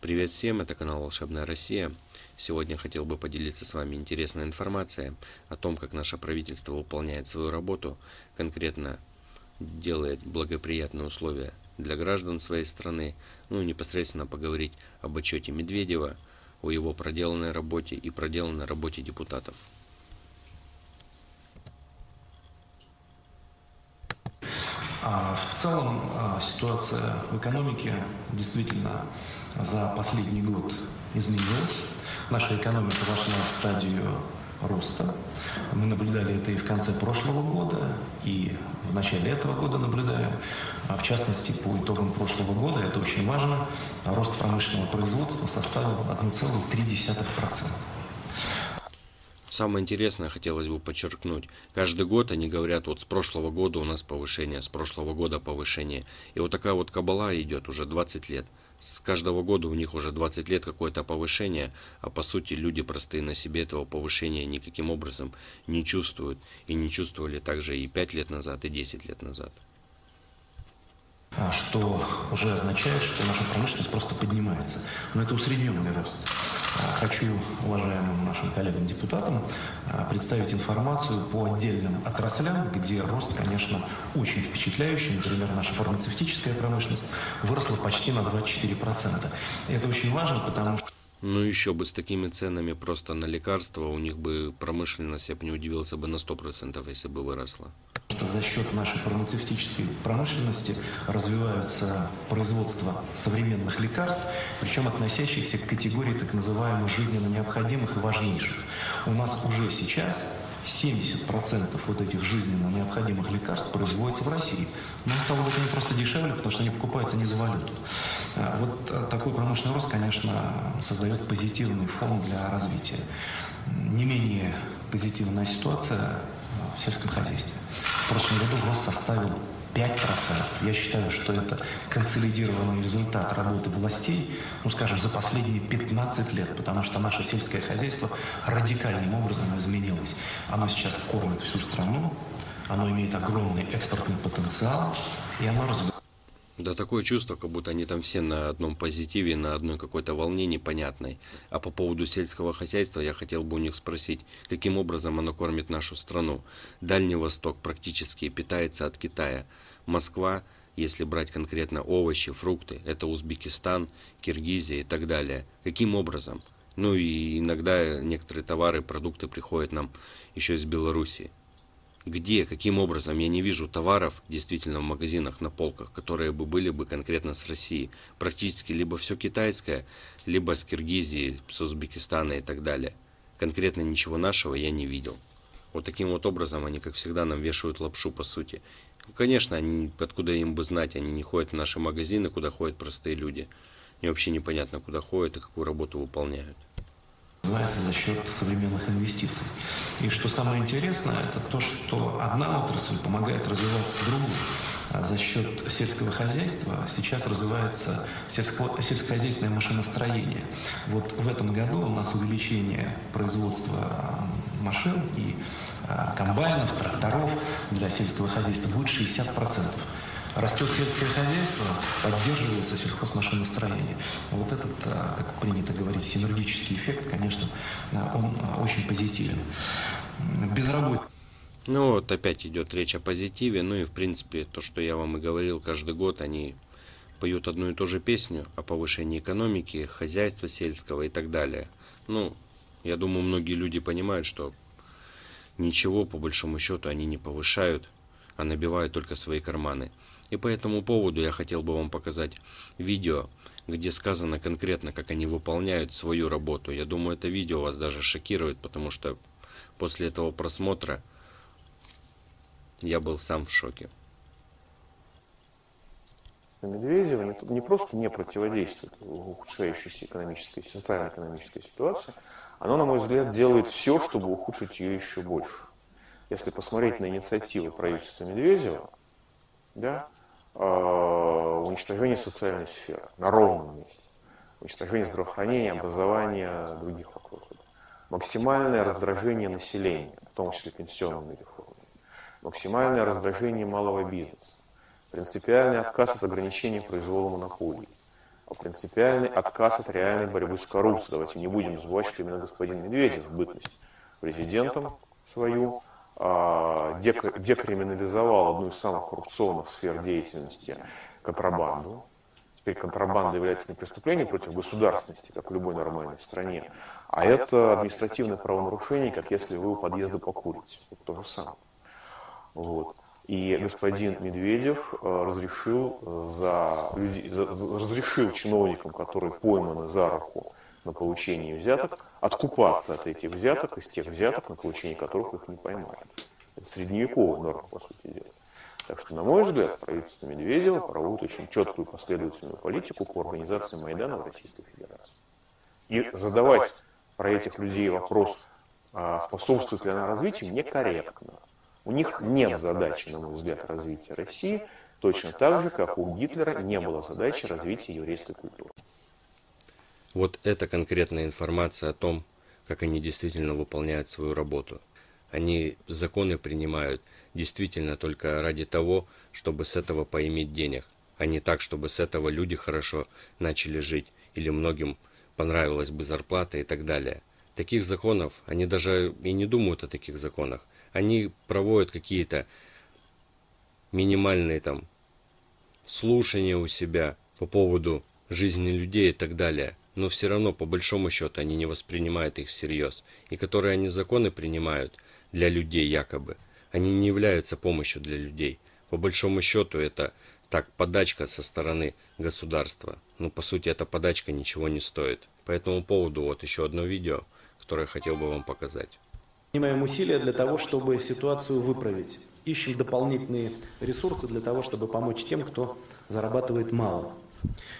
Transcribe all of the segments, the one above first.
Привет всем, это канал Волшебная Россия. Сегодня хотел бы поделиться с вами интересной информацией о том, как наше правительство выполняет свою работу, конкретно делает благоприятные условия для граждан своей страны, ну и непосредственно поговорить об отчете Медведева, о его проделанной работе и проделанной работе депутатов. А в целом а, ситуация в экономике действительно за последний год изменилась. Наша экономика вошла в стадию роста. Мы наблюдали это и в конце прошлого года, и в начале этого года наблюдаем. А в частности, по итогам прошлого года, это очень важно, рост промышленного производства составил 1,3%. Самое интересное хотелось бы подчеркнуть. Каждый год они говорят, вот с прошлого года у нас повышение, с прошлого года повышение. И вот такая вот кабала идет уже 20 лет. С каждого года у них уже 20 лет какое-то повышение, а по сути люди простые на себе этого повышения никаким образом не чувствуют. И не чувствовали также и 5 лет назад, и 10 лет назад. А что уже означает, что наша промышленность просто поднимается. Но это усредненный рост. А, хочу уважаемым нашим коллегам-депутатам а, представить информацию по отдельным отраслям, где рост, конечно, очень впечатляющий. Например, наша фармацевтическая промышленность выросла почти на 24%. И это очень важно, потому что ну еще бы с такими ценами просто на лекарства, у них бы промышленность, я бы не удивился бы на 100%, если бы выросла. За счет нашей фармацевтической промышленности развиваются производство современных лекарств, причем относящихся к категории так называемых жизненно необходимых и важнейших. У нас уже сейчас 70% вот этих жизненно необходимых лекарств производится в России. Но стало быть, они просто дешевле, потому что они покупаются не за валюту. А вот а, такой промышленный рост, конечно, создает позитивный фон для развития. Не менее позитивная ситуация в сельском хозяйстве. В прошлом году рост составил 5%. Я считаю, что это консолидированный результат работы властей, ну, скажем, за последние 15 лет, потому что наше сельское хозяйство радикальным образом изменилось. Оно сейчас кормит всю страну, оно имеет огромный экспортный потенциал, и оно развивается. Да такое чувство, как будто они там все на одном позитиве, на одной какой-то волне непонятной. А по поводу сельского хозяйства я хотел бы у них спросить, каким образом оно кормит нашу страну. Дальний Восток практически питается от Китая. Москва, если брать конкретно овощи, фрукты, это Узбекистан, Киргизия и так далее. Каким образом? Ну и иногда некоторые товары, продукты приходят нам еще из Белоруссии. Где, каким образом я не вижу товаров действительно в магазинах на полках, которые бы были бы конкретно с России. Практически либо все китайское, либо с Киргизии, с Узбекистана и так далее. Конкретно ничего нашего я не видел. Вот таким вот образом они, как всегда, нам вешают лапшу по сути. Конечно, они, откуда им бы знать, они не ходят в наши магазины, куда ходят простые люди. Мне вообще непонятно, куда ходят и какую работу выполняют развивается за счет современных инвестиций. И что самое интересное, это то, что одна отрасль помогает развиваться другой. А за счет сельского хозяйства сейчас развивается сельско сельскохозяйственное машиностроение. Вот в этом году у нас увеличение производства машин и а, комбайнов, тракторов для сельского хозяйства будет 60%. Растет сельское хозяйство, поддерживается сельхозмашиностроение. Вот этот, а, как принято говорить, синергический эффект, конечно, а, он а, очень позитивен. Безработица. Ну вот опять идет речь о позитиве, ну и в принципе то, что я вам и говорил, каждый год они поют одну и ту же песню о повышении экономики, хозяйства сельского и так далее. Ну, я думаю, многие люди понимают, что ничего по большому счету они не повышают, а набивают только свои карманы. И по этому поводу я хотел бы вам показать видео, где сказано конкретно, как они выполняют свою работу. Я думаю, это видео вас даже шокирует, потому что после этого просмотра я был сам в шоке. Медведева не, просто не противодействует ухудшающейся экономической, социально-экономической ситуации, оно, на мой взгляд, делает все, чтобы ухудшить ее еще больше. Если посмотреть на инициативы правительства Медведева, да, уничтожение социальной сферы на ровном месте, уничтожение здравоохранения, образования, других вопросов, максимальное раздражение населения, в том числе пенсионной реформы, максимальное раздражение малого бизнеса, принципиальный отказ от ограничения произвола монополий, а принципиальный отказ от реальной борьбы с коррупцией. Давайте не будем забывать, что именно господин Медведев в бытность президентом свою декриминализовал одну из самых коррупционных сфер деятельности – контрабанду. Теперь контрабанда является не преступлением против государственности, как в любой нормальной стране, а это административное правонарушение, как если вы у подъезда покурите. Это то же самое. Вот. И господин Медведев э, разрешил, э, за людей, за, разрешил чиновникам, которые пойманы за руку на получение взяток, откупаться от этих взяток, из тех взяток, на получение которых их не поймали. Это средневековая норма, по сути дела. Так что, на мой взгляд, правительство Медведева проводит очень четкую последовательную политику по организации Майдана в Российской Федерации. И задавать про этих людей вопрос, а способствует ли она развитию, некорректно. У них нет задачи, на мой взгляд, развития России, точно так же, как у Гитлера не было задачи развития еврейской культуры. Вот это конкретная информация о том, как они действительно выполняют свою работу. Они законы принимают действительно только ради того, чтобы с этого поиметь денег, а не так, чтобы с этого люди хорошо начали жить или многим понравилась бы зарплата и так далее. Таких законов, они даже и не думают о таких законах. Они проводят какие-то минимальные там слушания у себя по поводу жизни людей и так далее но все равно по большому счету они не воспринимают их всерьез, и которые они законы принимают для людей якобы, они не являются помощью для людей. По большому счету это так подачка со стороны государства. Ну по сути эта подачка ничего не стоит. По этому поводу вот еще одно видео, которое хотел бы вам показать. Принимаем усилия для того, чтобы ситуацию выправить. Ищем дополнительные ресурсы для того, чтобы помочь тем, кто зарабатывает мало.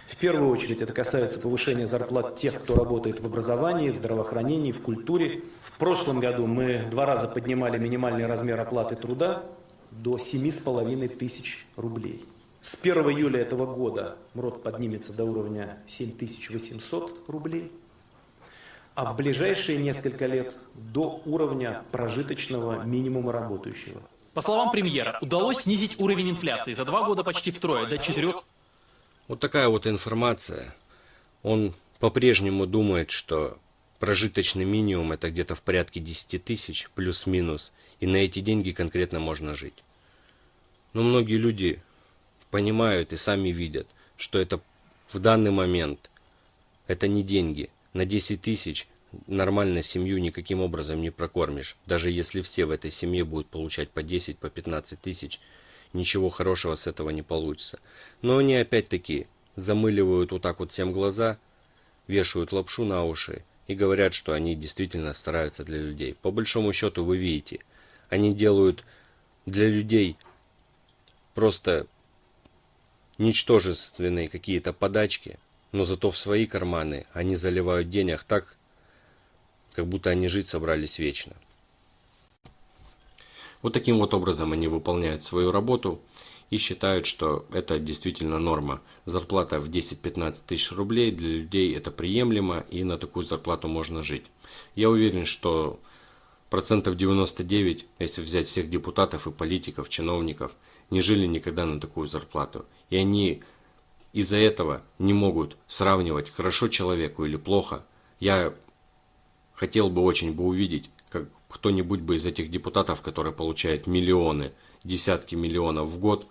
В первую очередь это касается повышения зарплат тех, кто работает в образовании, в здравоохранении, в культуре. В прошлом году мы два раза поднимали минимальный размер оплаты труда до 7,5 тысяч рублей. С 1 июля этого года МРОД поднимется до уровня 7800 рублей, а в ближайшие несколько лет до уровня прожиточного минимума работающего. По словам премьера, удалось снизить уровень инфляции за два года почти втрое, до 4 вот такая вот информация. Он по-прежнему думает, что прожиточный минимум это где-то в порядке 10 тысяч, плюс-минус, и на эти деньги конкретно можно жить. Но многие люди понимают и сами видят, что это в данный момент это не деньги. На 10 тысяч нормально семью никаким образом не прокормишь. Даже если все в этой семье будут получать по 10, по 15 тысяч, ничего хорошего с этого не получится. Но они опять-таки замыливают вот так вот всем глаза, вешают лапшу на уши и говорят, что они действительно стараются для людей. По большому счету вы видите, они делают для людей просто ничтожественные какие-то подачки, но зато в свои карманы они заливают денег так, как будто они жить собрались вечно. Вот таким вот образом они выполняют свою работу и считают, что это действительно норма. Зарплата в 10-15 тысяч рублей для людей это приемлемо и на такую зарплату можно жить. Я уверен, что процентов 99, если взять всех депутатов и политиков, чиновников, не жили никогда на такую зарплату. И они из-за этого не могут сравнивать хорошо человеку или плохо. Я хотел бы очень бы увидеть, кто-нибудь бы из этих депутатов, которые получают миллионы, десятки миллионов в год,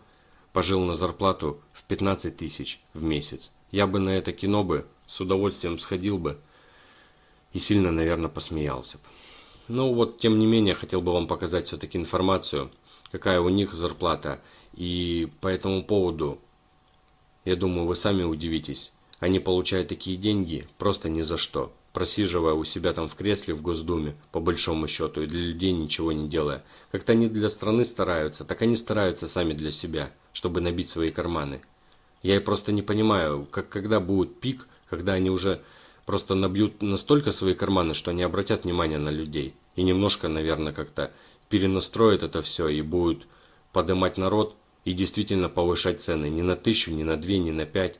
пожил на зарплату в 15 тысяч в месяц. Я бы на это кино бы с удовольствием сходил бы и сильно, наверное, посмеялся бы. Ну вот, тем не менее, хотел бы вам показать все-таки информацию, какая у них зарплата. И по этому поводу, я думаю, вы сами удивитесь. Они получают такие деньги просто ни за что просиживая у себя там в кресле в Госдуме, по большому счету, и для людей ничего не делая. Как-то они для страны стараются, так они стараются сами для себя, чтобы набить свои карманы. Я и просто не понимаю, как, когда будет пик, когда они уже просто набьют настолько свои карманы, что они обратят внимание на людей. И немножко, наверное, как-то перенастроят это все и будут поднимать народ и действительно повышать цены не на тысячу, не на две, не на пять,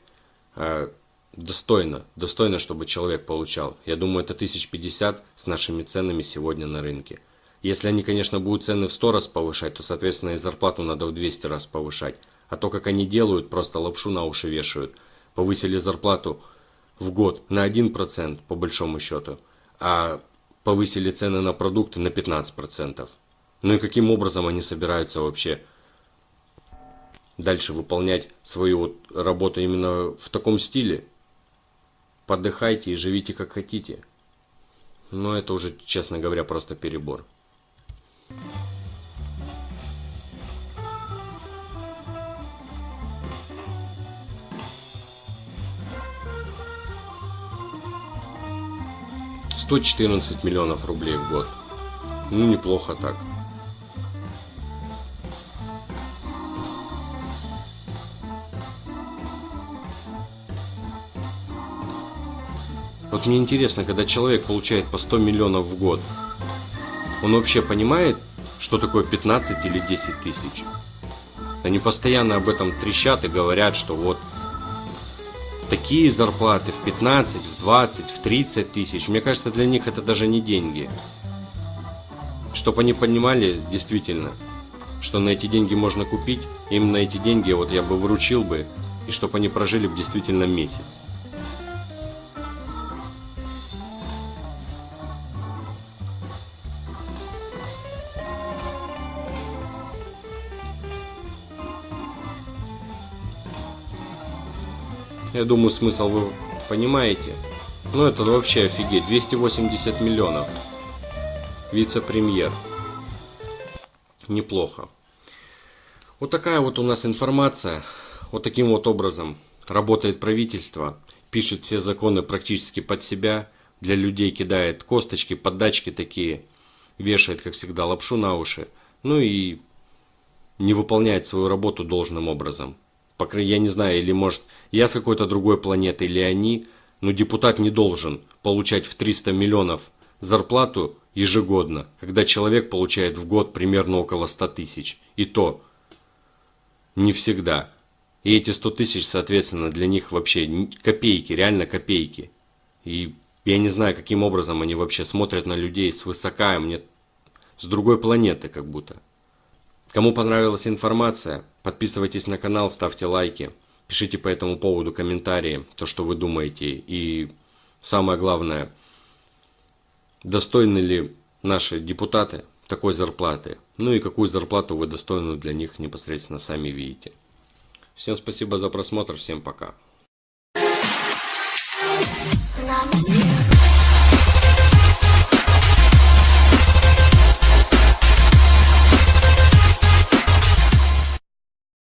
а Достойно, достойно, чтобы человек получал. Я думаю, это 1050 с нашими ценами сегодня на рынке. Если они, конечно, будут цены в 100 раз повышать, то, соответственно, и зарплату надо в 200 раз повышать. А то, как они делают, просто лапшу на уши вешают. повысили зарплату в год на 1% по большому счету, а повысили цены на продукты на 15%. Ну и каким образом они собираются вообще дальше выполнять свою работу именно в таком стиле? Подыхайте и живите как хотите. Но это уже, честно говоря, просто перебор. Сто четырнадцать миллионов рублей в год. Ну, неплохо так. Вот мне интересно, когда человек получает по 100 миллионов в год, он вообще понимает, что такое 15 или 10 тысяч? Они постоянно об этом трещат и говорят, что вот такие зарплаты в 15, в 20, в 30 тысяч. Мне кажется, для них это даже не деньги. Чтобы они понимали действительно, что на эти деньги можно купить, им на эти деньги вот я бы выручил бы, и чтобы они прожили бы действительно месяц. Я думаю, смысл вы понимаете. Ну это вообще офигеть. 280 миллионов. Вице-премьер. Неплохо. Вот такая вот у нас информация. Вот таким вот образом работает правительство. Пишет все законы практически под себя. Для людей кидает косточки, поддачки такие. Вешает, как всегда, лапшу на уши. Ну и не выполняет свою работу должным образом я не знаю, или может я с какой-то другой планеты, или они, но депутат не должен получать в 300 миллионов зарплату ежегодно, когда человек получает в год примерно около 100 тысяч. И то не всегда. И эти 100 тысяч, соответственно, для них вообще копейки, реально копейки. И я не знаю, каким образом они вообще смотрят на людей свысока, мне с другой планеты как будто. Кому понравилась информация, подписывайтесь на канал, ставьте лайки, пишите по этому поводу комментарии, то, что вы думаете. И самое главное, достойны ли наши депутаты такой зарплаты. Ну и какую зарплату вы достойны для них непосредственно сами видите. Всем спасибо за просмотр, всем пока. Love